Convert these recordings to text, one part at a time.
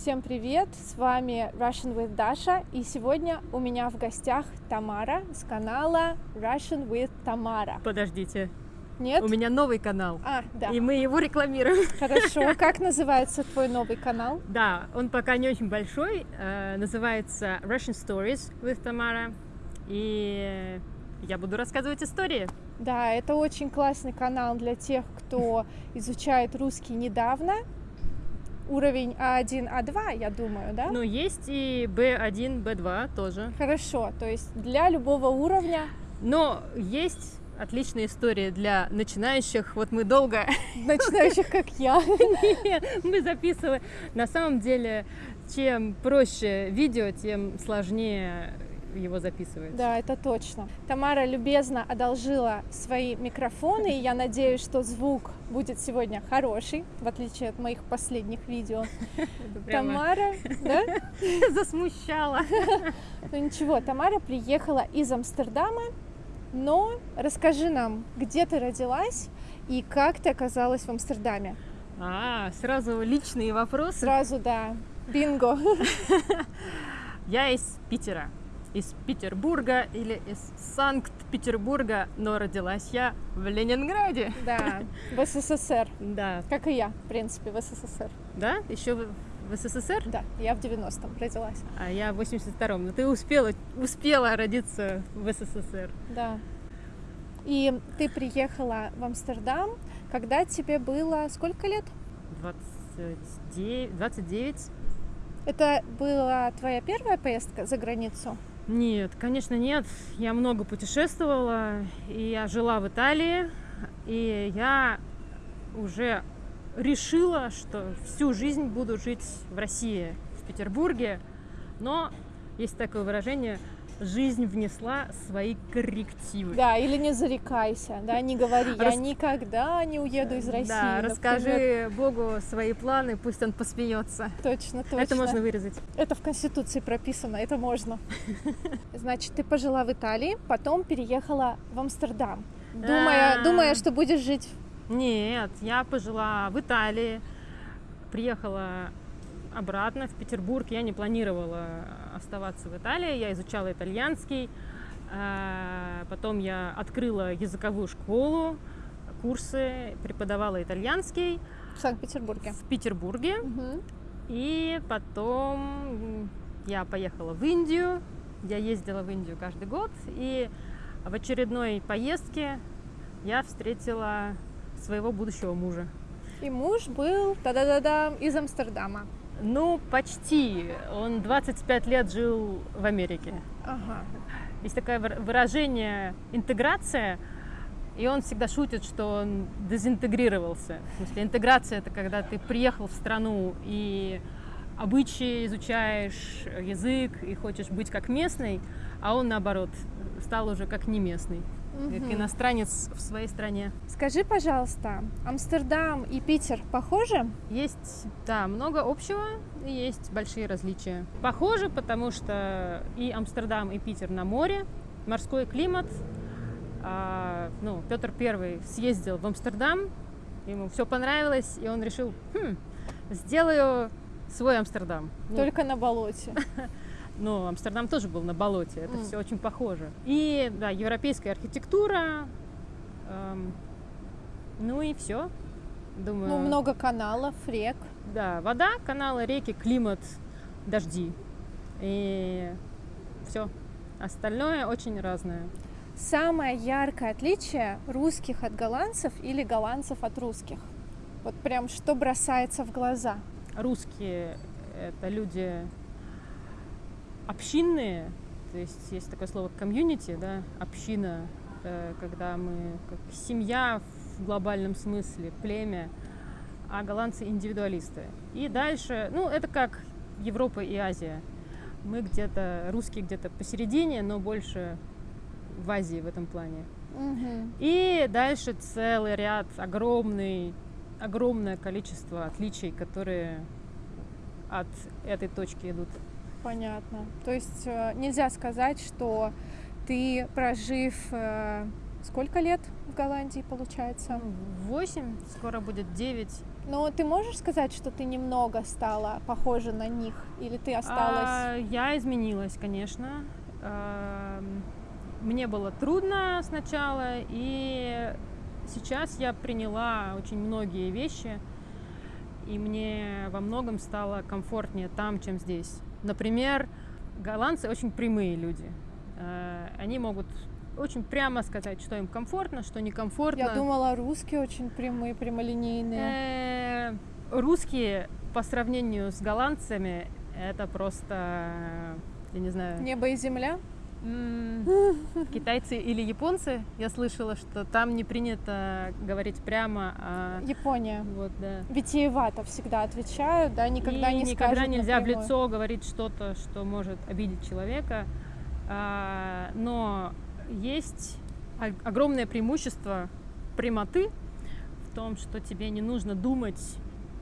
Всем привет! С вами Russian with Dasha, и сегодня у меня в гостях Тамара с канала Russian with Tamara. Подождите, Нет? у меня новый канал, А, да. и мы его рекламируем. Хорошо. Как называется твой новый канал? Да, он пока не очень большой, э, называется Russian Stories with Tamara, и я буду рассказывать истории. Да, это очень классный канал для тех, кто изучает русский недавно. Уровень А1, А2, я думаю, да? Но есть и B1, B2 тоже. Хорошо, то есть для любого уровня, Но есть отличные истории для начинающих. Вот мы долго начинающих как я. мы записывали. На самом деле, чем проще видео, тем сложнее его записывать. Да, это точно. Тамара любезно одолжила свои микрофоны, и я надеюсь, что звук будет сегодня хороший, в отличие от моих последних видео. Тамара, да? засмущала. Ну ничего, Тамара приехала из Амстердама, но расскажи нам, где ты родилась и как ты оказалась в Амстердаме. А, сразу личные вопросы. Сразу, да, бинго. Я из Питера, из Петербурга или из Санкт-Петербурга, но родилась я в Ленинграде. Да, в СССР, Да, как и я, в принципе, в СССР. да, еще в, в СССР, Да, я в 90-м родилась. а я в 82-м. Но ты успела, успела родиться в СССР. Да. И ты приехала в Амстердам, когда тебе было сколько лет? 29, 29. Это была твоя первая поездка за границу? Нет, конечно, нет. Я много путешествовала, и я жила в Италии, и я уже решила, что всю жизнь буду жить в России, в Петербурге. Но есть такое выражение «жизнь внесла свои коррективы». Да, или не зарекайся, да, не говори, я Рас- никогда не уеду из России. Да, например. расскажи Богу свои планы, пусть он посмеется. Точно, точно. Это можно вырезать. Это в Конституции прописано, это можно. Значит, ты пожила в Италии, потом переехала в Амстердам, думая, А. думая, что будешь жить Нет, я пожила в Италии, приехала обратно в Петербург. Я не планировала оставаться в Италии, я изучала итальянский. А, Потом я открыла языковую школу, курсы, преподавала итальянский в Санкт-Петербурге. в Петербурге. Мгм. И потом я поехала в Индию. Я ездила в Индию каждый год. И в очередной поездке я встретила своего будущего мужа. И муж был та-да-да-да из Амстердама. Ну, почти. Он 25 лет жил в Америке. Ага. Есть такое выра- выражение «интеграция», и он всегда шутит, что он дезинтегрировался. В смысле, интеграция – это когда ты приехал в страну и обычаи изучаешь, язык, и хочешь быть как местный, а он, наоборот, стал уже как не местный, как Мгм. иностранец в своей стране. Скажи, пожалуйста, Амстердам и Питер похожи? Есть, да, много общего и есть большие различия. Похоже, потому что и Амстердам, и Питер на море, морской климат. А, ну, Петр Первый съездил в Амстердам, ему все понравилось, и он решил, «Хм, сделаю свой Амстердам. Ну, Только на болоте. но Амстердам тоже был на болоте, это М. все очень похоже. И, да, европейская архитектура, эм, ну и все. Думаю, Ну, много каналов, рек. Да, вода, каналы, реки, климат, дожди. И все. Остальное очень разное. Самое яркое отличие русских от голландцев или голландцев от русских? Вот прям что бросается в глаза? Русские — это люди общинные, то есть есть такое слово комьюнити, да, община, это когда мы как семья в глобальном смысле, племя, а голландцы индивидуалисты. И дальше, ну, это как Европа и Азия. Мы где-то, русские где-то посередине, но больше в Азии в этом плане. И дальше целый ряд, огромный, огромное количество отличий, которые от этой точки идут. Понятно. То есть э, нельзя сказать, что ты, прожив э, сколько лет в Голландии, получается? Восемь, скоро будет девять. Но ты можешь сказать, что ты немного стала похожа на них, или ты осталась? А, я изменилась, конечно. А, мне было трудно сначала, и сейчас я приняла очень многие вещи, и мне во многом стало комфортнее там, чем здесь. Например, голландцы очень прямые люди. А, они могут очень прямо сказать, что им комфортно, что некомфортно. Я думала, русские очень прямые, прямолинейные. Э, русские по сравнению с голландцами это просто, я не знаю. Небо и земля? Китайцы или японцы, я слышала, что там не принято говорить прямо. А... Япония. Вот, да. Витиевато всегда отвечают, да, никогда и не никогда нельзя напрямую. в лицо говорить что-то, что может обидеть человека. А, но есть огромное преимущество прямоты в том, что тебе не нужно думать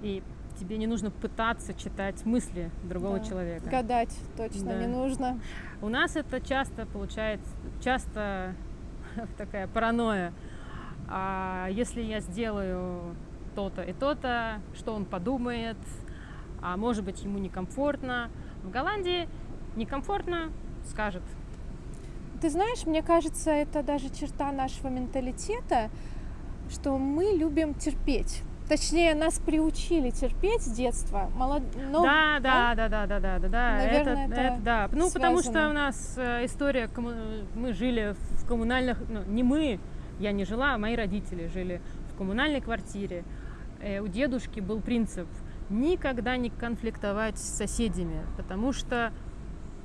и тебе не нужно пытаться читать мысли другого Да. человека. Гадать точно Да. не нужно. У нас это часто получается, часто такая паранойя. А если я сделаю то-то и то-то, что он подумает, а может быть ему некомфортно. В Голландии некомфортно скажет. Ты знаешь, мне кажется, это даже черта нашего менталитета, что мы любим терпеть. Точнее, нас приучили терпеть с детства. Молод... Но... Да, да, да, да, да, да, да, да. Наверное, это, это, это да. Ну, связано. потому что у нас э, история, мы жили в коммунальных, ну, не мы, я не жила, а мои родители жили в коммунальной квартире. Э, у дедушки был принцип никогда не конфликтовать с соседями, потому что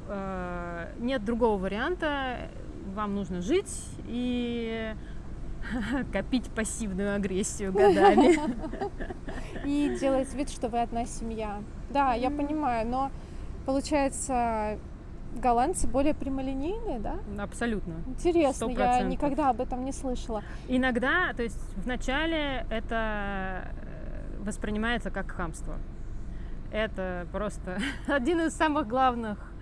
э, нет другого варианта, вам нужно жить и копить пассивную агрессию годами. И делать вид, что вы одна семья. Да, я понимаю, но получается, голландцы более прямолинейные, да? Абсолютно. Интересно, я 100%. никогда об этом не слышала. Иногда, то есть вначале это э, воспринимается как хамство. Это просто один из самых главных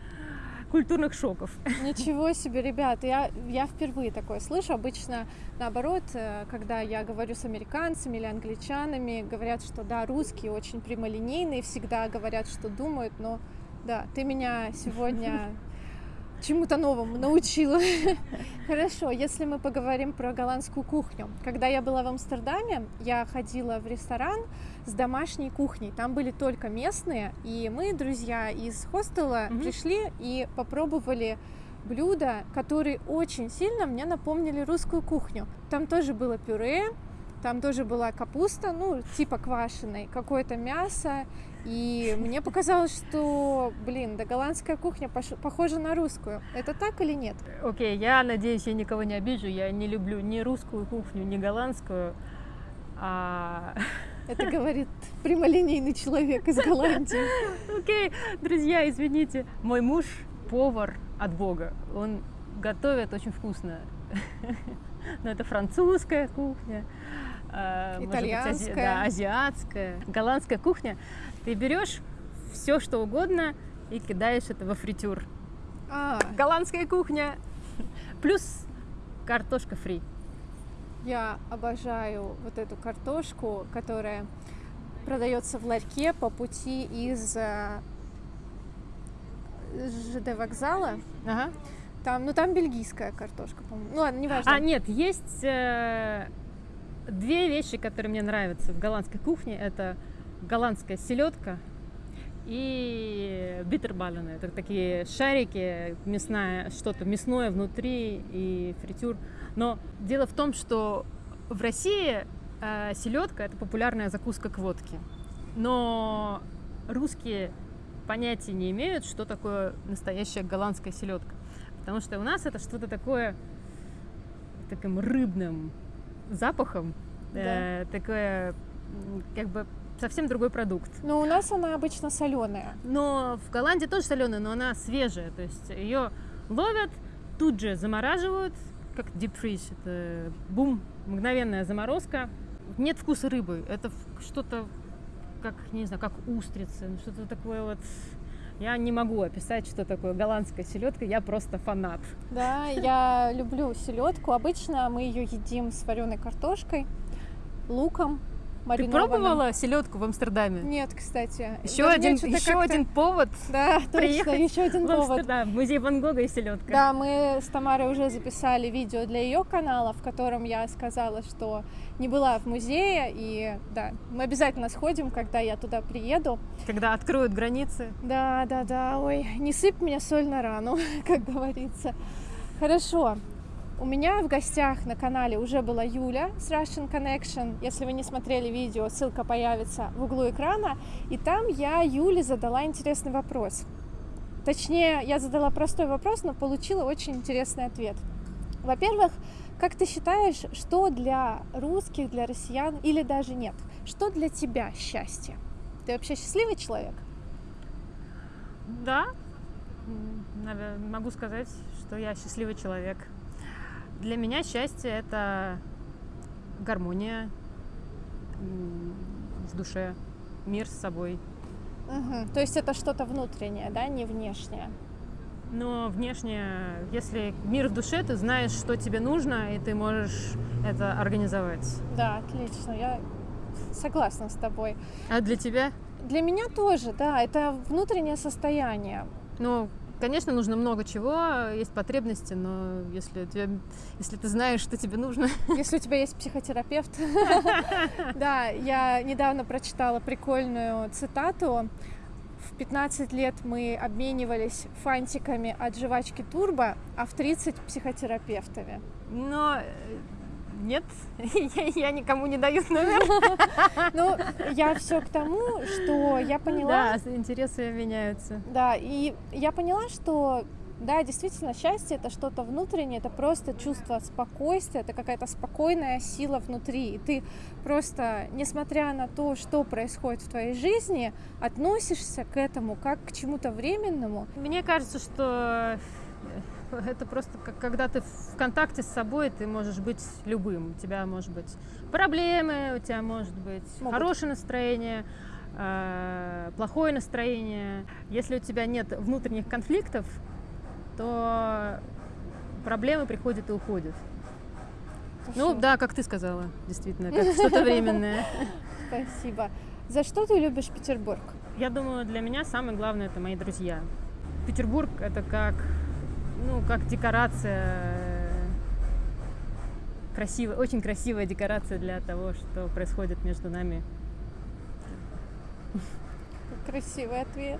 культурных шоков. Ничего себе, ребят, я, я впервые такое слышу. Обычно, наоборот, э, когда я говорю с американцами или англичанами, говорят, что да, русские очень прямолинейные, всегда говорят, что думают, но да, ты меня сегодня чему-то новому научила. Хорошо, если мы поговорим про голландскую кухню. Когда я была в Амстердаме, я ходила в ресторан с домашней кухней. Там были только местные, и мы, друзья из хостела, Мгм. пришли и попробовали блюда, которые очень сильно мне напомнили русскую кухню. Там тоже было пюре, там тоже была капуста, ну, типа квашеной, какое-то мясо. И мне показалось, что, блин, да голландская кухня похожа на русскую. Это так или нет? Окей, я надеюсь, я никого не обижу. Я не люблю ни русскую кухню, ни голландскую. А, Это говорит прямолинейный человек из Голландии. Окей, друзья, извините. Мой муж повар от Бога. Он готовит очень вкусно. Но это французская кухня. а, может быть, ази- Итальянская. да, азиатская, голландская кухня. Ты берешь все, что угодно и кидаешь это во фритюр. А, Голландская кухня плюс картошка фри. я обожаю вот эту картошку, которая продается в ларьке по пути из э, ЖД вокзала. Ага. Там, ну там бельгийская картошка, по-моему. Ну ладно, неважно. А, нет, есть э, две вещи, которые мне нравятся в голландской кухне. Это голландская селедка и битербаллены. Это такие шарики, мясная, что-то мясное внутри и фритюр. Но дело в том, что в России э, селедка это популярная закуска к водке. Но русские понятия не имеют, что такое настоящая голландская селедка. Потому что у нас это что-то такое таким рыбным запахом, э, такое как бы совсем другой продукт. Но у нас она обычно соленая. Но в Голландии тоже соленая, но она свежая, то есть ее ловят, тут же замораживают, как deep freeze, это бум, мгновенная заморозка. Нет вкуса рыбы, это что-то как, не знаю, как устрицы, ну, что-то такое вот. Я не могу описать, что такое голландская селедка, я просто фанат. Да, я люблю селедку. Обычно мы ее едим с вареной картошкой, луком Ты пробовала селедку в Амстердаме? Нет, кстати. Еще один, еще один повод. Да, точно, еще один повод. Да, музей Ван Гога и селедка. Да, мы с Тамарой уже записали видео для ее канала, в котором я сказала, что не была в музее, и да, мы обязательно сходим, когда я туда приеду. Когда откроют границы. Да, да, да, ой, не сыпь мне соль на рану, как говорится. Хорошо, у меня в гостях на канале уже была Юля с Russian Connection. Если вы не смотрели видео, ссылка появится в углу экрана. И там я Юле задала интересный вопрос. Точнее, я задала простой вопрос, но получила очень интересный ответ. Во-первых, как ты считаешь, что для русских, для россиян или даже нет, что для тебя счастье? Ты вообще счастливый человек? Да, могу сказать, что я счастливый человек. Для меня счастье — это гармония в душе, мир с собой. Угу. То есть это что-то внутреннее, да, не внешнее? Но внешнее, если мир в душе, ты знаешь, что тебе нужно, и ты можешь это организовать. Да, отлично. Я согласна с тобой. А для тебя? Для меня тоже, да. Это внутреннее состояние. Ну, Конечно, нужно много чего, есть потребности, но если, тебе, если ты знаешь, что тебе нужно... Если у тебя есть психотерапевт. Да, я недавно прочитала прикольную цитату. В 15 лет мы обменивались фантиками от жвачки Турбо, а в 30 психотерапевтами. Но э, нет, я, я никому не даю номер. Ну, я все к тому, что я поняла... Да, интересы меняются. Да, и я поняла, что да, действительно, счастье это что-то внутреннее, это просто чувство спокойствия, это какая-то спокойная сила внутри. И ты просто, несмотря на то, что происходит в твоей жизни, относишься к этому как к чему-то временному. Мне кажется, что это просто как когда ты в контакте с собой, ты можешь быть любым. У тебя может быть проблемы, у тебя может быть Могут. хорошее настроение, э, плохое настроение. Если у тебя нет внутренних конфликтов, то проблемы приходят и уходят. Хорошо. Ну да, как ты сказала, действительно, как что-то временное. Спасибо. За что ты любишь Петербург? Я думаю, для меня самое главное это мои друзья. Петербург это как ну, как декорация, красивая, очень красивая декорация для того, что происходит между нами. Красивый ответ.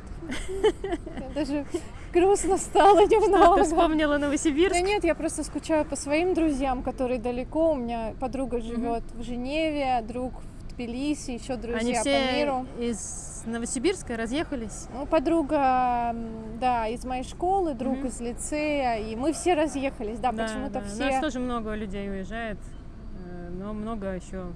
даже грустно стало немного. Ты вспомнила Новосибирск? Да нет, я просто скучаю по своим друзьям, которые далеко. У меня подруга живет в Женеве, друг Тбилиси, еще друзья Они все по миру. из Новосибирска разъехались? Ну, подруга, да, из моей школы, друг mm-hmm. из лицея, и мы все разъехались, да, да почему-то да. все. У нас тоже много людей уезжает, э, но много еще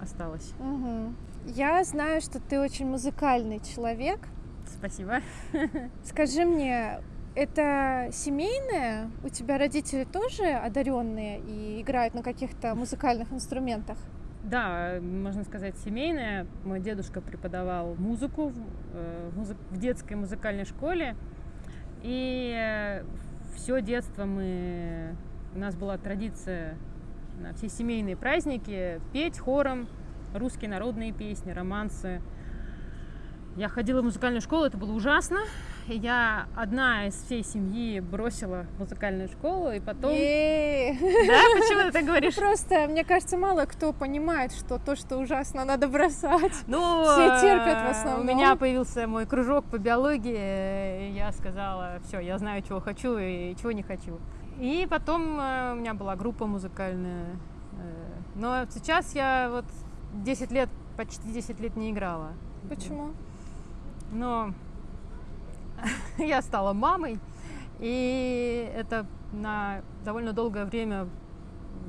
осталось. Угу. Я знаю, что ты очень музыкальный человек. Спасибо. Скажи мне, это семейное? У тебя родители тоже одаренные и играют на каких-то музыкальных инструментах? Да, можно сказать, семейная. Мой дедушка преподавал музыку в, э, в детской музыкальной школе. И все детство мы... У нас была традиция на все семейные праздники петь хором русские народные песни, романсы. Я ходила в музыкальную школу, это было ужасно. Я одна из всей семьи бросила музыкальную школу, и потом... Да, почему ты так говоришь? Просто, мне кажется, мало кто понимает, что то, что ужасно, надо бросать. Ну, все терпят в основном. У меня появился мой кружок по биологии, и я сказала, все, я знаю, чего хочу и чего не хочу. И потом э, у меня была группа музыкальная. Э, но сейчас я вот 10 лет, почти 10 лет не играла. Почему? Но я стала мамой, и это на довольно долгое время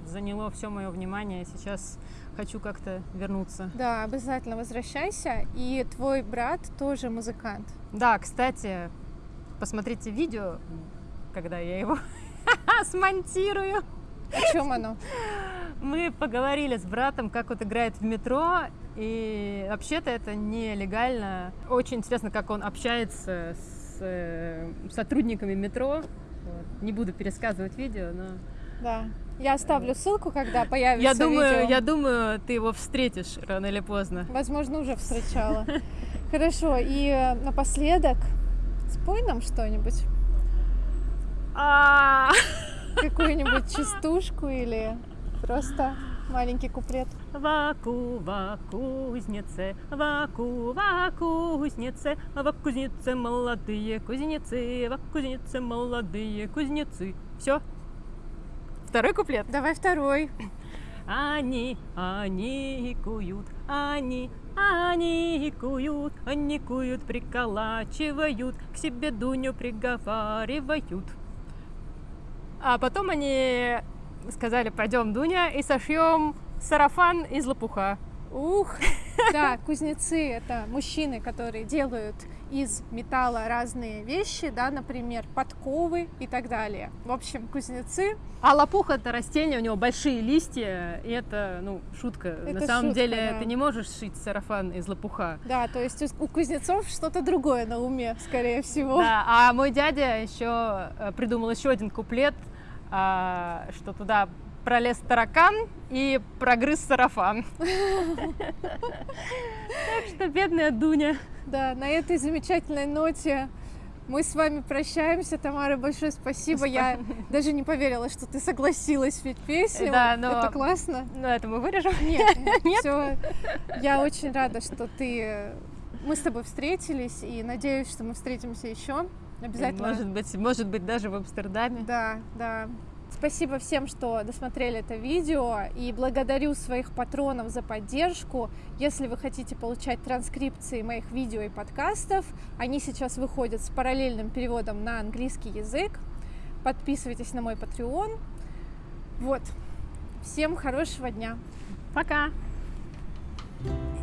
заняло все мое внимание. Сейчас хочу как-то вернуться. Да, обязательно возвращайся. И твой брат тоже музыкант. Да, кстати, посмотрите видео, когда я его смонтирую. О чем оно? Мы поговорили с братом, как вот играет в метро, и вообще-то это нелегально. Очень интересно, как он общается с э, сотрудниками метро. Вот. Не буду пересказывать видео, но Да. Я оставлю ссылку, когда появится Я думаю, видео. я думаю, ты его встретишь рано или поздно. Возможно, уже встречала. Хорошо, и э, напоследок спой нам что-нибудь. А, Какую-нибудь частушку или просто маленький куплет. Ваку, ва кузнице, ваку, ва кузнице, ва кузнице молодые кузнецы, ва кузнице молодые кузнецы. Все. Второй куплет. Давай второй. Они, они куют, они, они куют, они куют, приколачивают, к себе Дуню приговаривают. А потом они сказали, пойдем, Дуня, и сошьем сарафан из лопуха. Ух! Да, кузнецы — это мужчины, которые делают из металла разные вещи, да, например, подковы и так далее. В общем, кузнецы А лопух это растение, у него большие листья, и это, ну, шутка. Это На самом шутка, деле да. ты не можешь шить сарафан из лопуха. Да, то есть у- кузнецов что-то другое на уме, скорее всего. Да, а мой дядя еще э, придумал еще один куплет, а, что туда пролез таракан и прогрыз сарафан. Так что бедная Дуня. Да, на этой замечательной ноте мы с вами прощаемся. Тамара, большое спасибо. Я даже не поверила, что ты согласилась петь песню. Да, но- Это классно. Ну, это мы вырежем. Нет, Нет? все. Я очень рада, что ты... Мы с тобой встретились, и надеюсь, что мы встретимся еще. Обязательно. Может быть, может быть, даже в Амстердаме. Да, да. Спасибо всем, что досмотрели это видео, и благодарю своих патронов за поддержку. Если вы хотите получать транскрипции моих видео и подкастов, они сейчас выходят с параллельным переводом на английский язык. Подписывайтесь на мой Patreon. Вот. Всем хорошего дня. Пока! Пока.